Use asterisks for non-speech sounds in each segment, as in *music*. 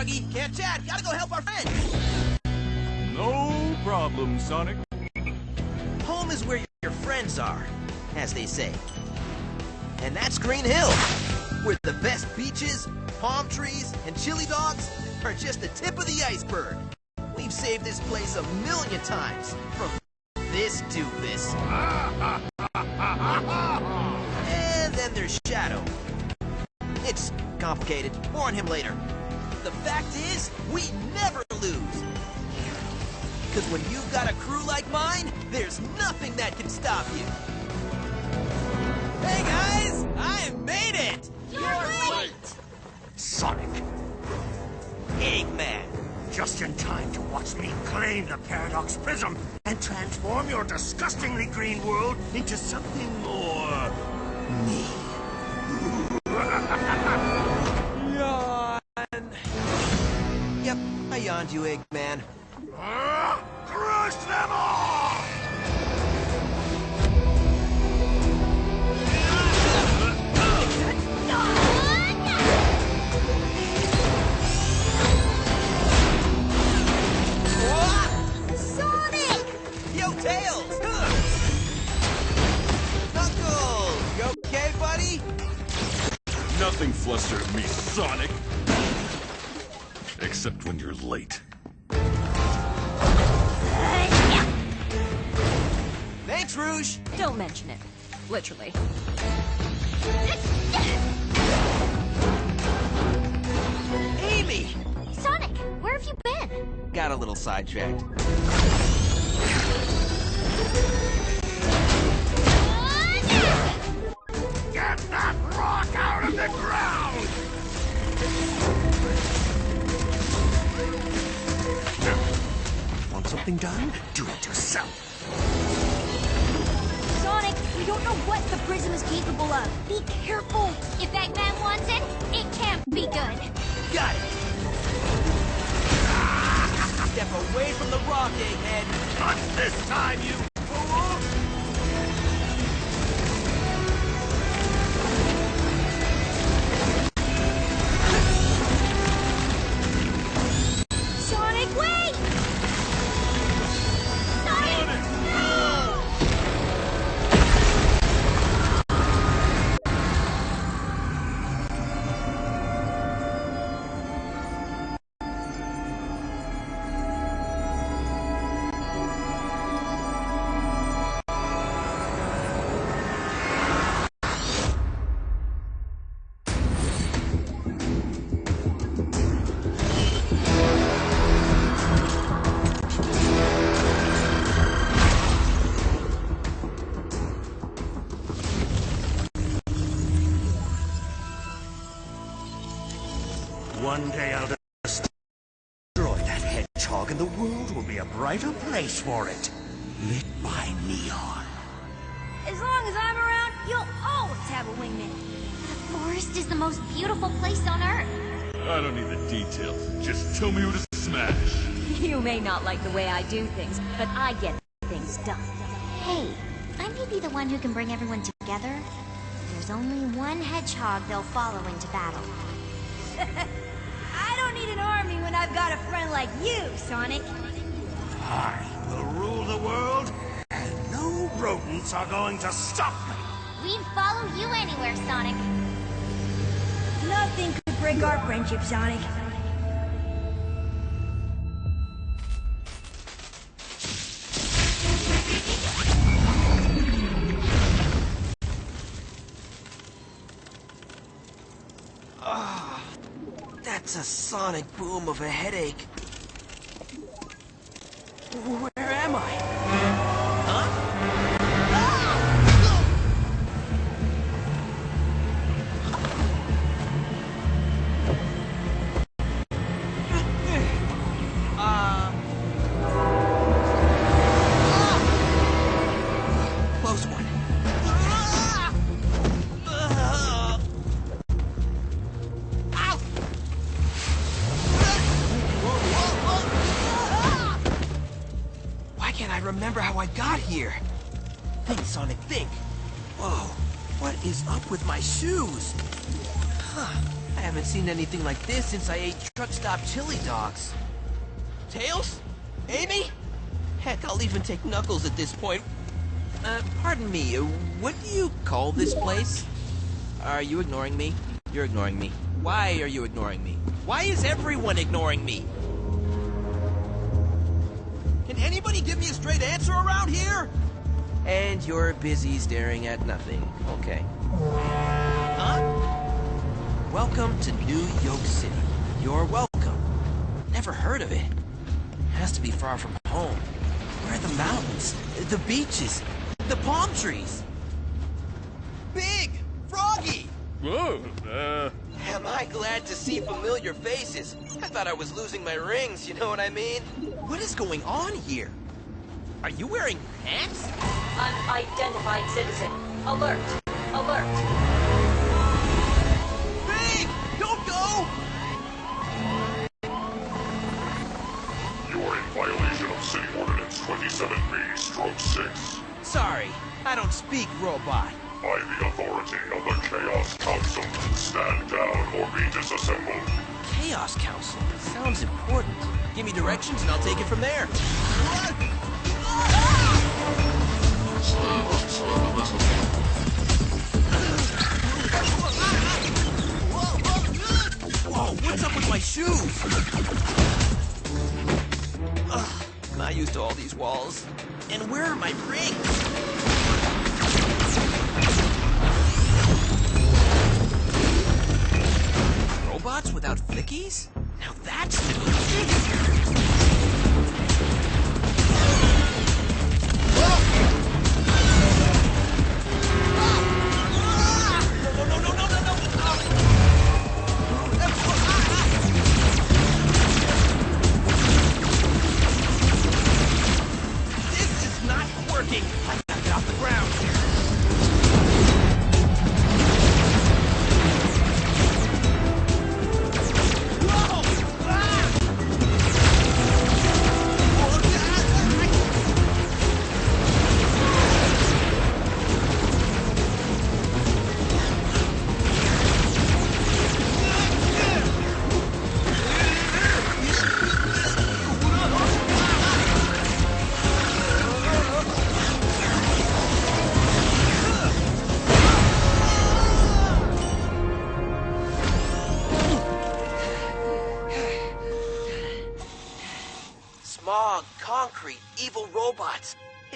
Froggy. Can't chat. Gotta go help our friends. No problem, Sonic. Home is where your friends are, as they say. And that's Green Hill, where the best beaches, palm trees, and chili dogs are just the tip of the iceberg. We've saved this place a million times from this doofus. and then there's Shadow. It's complicated. More on him later. The fact is, we never lose. Because when you've got a crew like mine, there's nothing that can stop you. Hey guys, I made it! You're late! Sonic, Eggman. just in time to watch me claim the Paradox Prism and transform your disgustingly green world into something more... me. Yawned you, Eggman. Ah, crush them all! Rouge! Don't mention it. Literally. Amy! Sonic, where have you been? Got a little sidetracked. Get that rock out of the ground! Want something done? Do it yourself. We don't know what the prism is capable of. Be careful. If Eggman wants it, it can't be good. Got it! Step away from the rock, Egghead! Not this time, you world will be a brighter place for it. Lit by neon. As long as I'm around, you'll always have a wingman. The forest is the most beautiful place on Earth. I don't need the details. Just tell me who to smash. *laughs* You may not like the way I do things, but I get things done. Hey, I may be the one who can bring everyone together. There's only one hedgehog they'll follow into battle. *laughs* I don't need an army when I've got a friend like you, Sonic. I will rule the world, and no rodents are going to stop me. We'd follow you anywhere, Sonic. Nothing could break our friendship, Sonic. Ah, that's a sonic boom of a headache. Where am I? With my shoes? Huh, I haven't seen anything like this since I ate truck stop chili dogs. Tails? Amy? Heck, I'll even take Knuckles at this point. Uh, pardon me, uh, what do you call this place? Are you ignoring me? You're ignoring me. Why are you ignoring me? Why is everyone ignoring me? Can anybody give me a straight answer around here? And you're busy staring at nothing. Okay. Huh? Welcome to New York City. You're welcome. Never heard of it. Has to be far from home. Where are the mountains? The beaches? The palm trees? Big! Froggy! Whoa, uh, Am I glad to see familiar faces? I thought I was losing my rings, you know what I mean? What is going on here? Are you wearing pants? Unidentified citizen. Alert. Alert. Big! Don't go! you are in violation of City Ordinance 27B, stroke 6. Sorry, I don't speak robot. By the authority of the Chaos Council, stand down or be disassembled. Chaos Council. Sounds important. Give me directions and I'll take it from there. Whoa, used to all these walls. And where are my rings?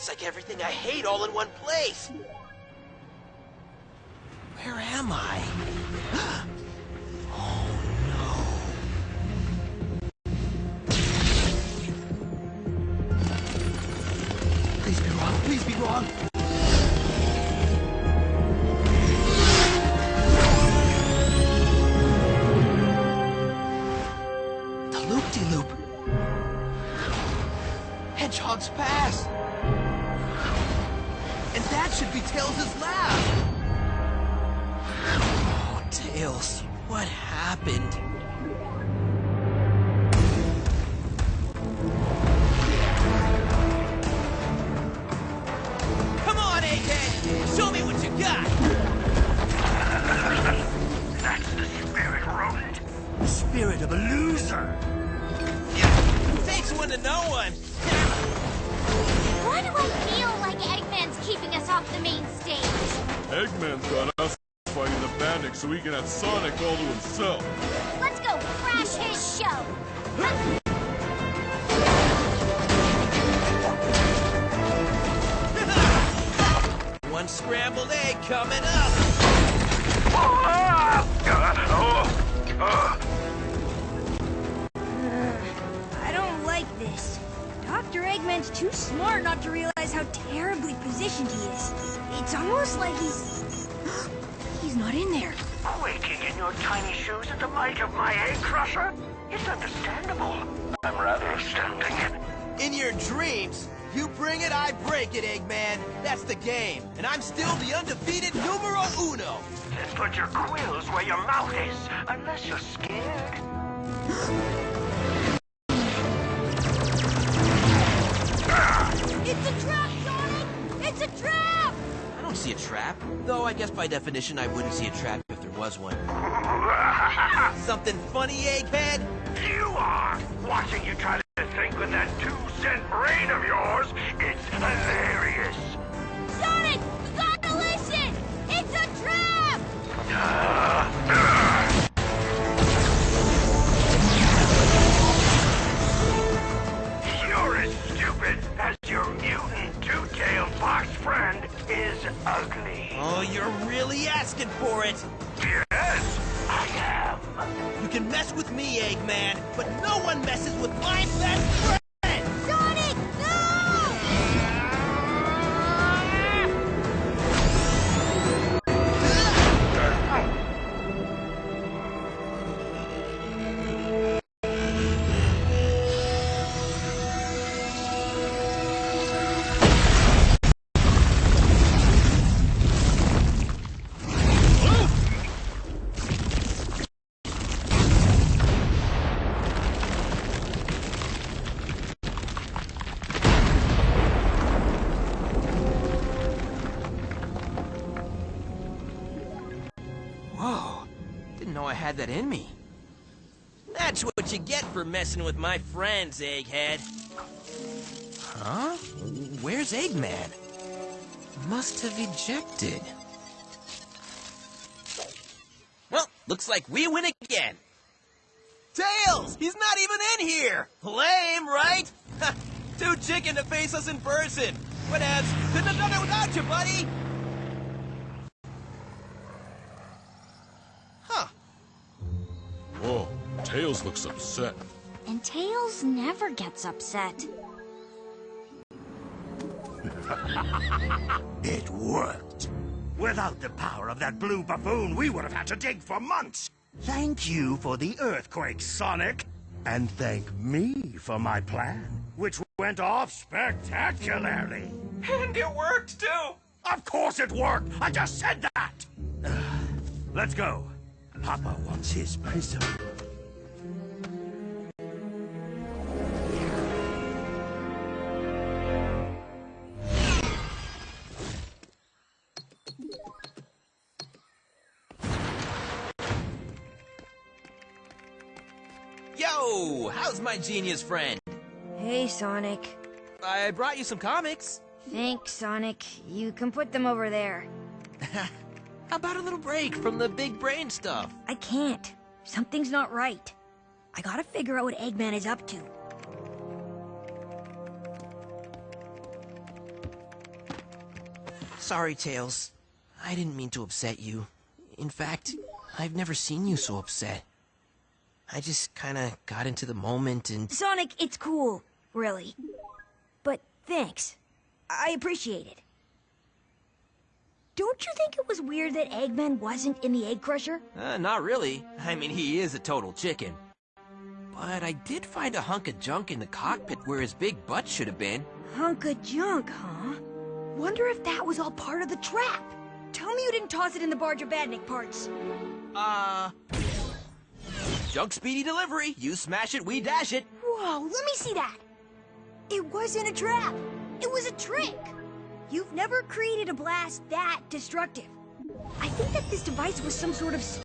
It's like everything I hate all in one place. Where am I? *gasps* Oh no. Please be wrong. Please be wrong. He can have Sonic all to himself. Let's go crash his show. One scrambled egg coming up. I don't like this. Dr. Eggman's too smart not to realize how terribly positioned he is. It's almost like he's... he's not in there. Quaking in your tiny shoes at the might of my egg crusher? It's understandable. I'm rather astounding. In your dreams, you bring it, I break it, Eggman. That's the game. And I'm still the undefeated numero uno. Then put your quills where your mouth is, unless you're scared. *gasps* *gasps* *gasps* trap! I don't see a trap. Though I guess by definition I wouldn't see a trap if there was one. *laughs* Something funny, Egghead? You are! Watching you try to think with that two-cent brain of yours, it's hilarious! Sonic, you gotta listen! It's a trap! *laughs* I had that in me. That's what you get for messing with my friends, Egghead. Huh? Where's Eggman? Must have ejected. Well, looks like we win again. Tails! He's not even in here! Lame, right? *laughs* Too chicken to face us in person. Whatevs. Couldn't have done it without you, buddy. Tails looks upset. And Tails never gets upset. *laughs* It worked. Without the power of that blue buffoon, we would have had to dig for months. Thank you for the earthquake, Sonic. And thank me for my plan, which went off spectacularly. *laughs* And it worked, too. Of course it worked! I just said that! *sighs* Let's go. Papa wants his prism. Yo, how's my genius friend? Hey, Sonic. I brought you some comics. Thanks, Sonic. You can put them over there. *laughs* How about a little break from the big brain stuff? I can't. Something's not right. I gotta figure out what Eggman is up to. Sorry, Tails. I didn't mean to upset you. In fact, I've never seen you so upset. I just kinda got into the moment and. Sonic, it's cool. Really. But thanks. I appreciate it. Don't you think it was weird that Eggman wasn't in the Egg Crusher? Uh, not really. I mean, he is a total chicken. But I did find a hunk of junk in the cockpit where his big butt should have been. Hunk of junk, huh? Wonder if that was all part of the trap. Tell me you didn't toss it in the Barge of Badnik parts. Uh. Junk speedy delivery. You smash it, we dash it. Whoa, let me see that. It wasn't a trap. It was a trick. You've never created a blast that destructive. I think that this device was some sort of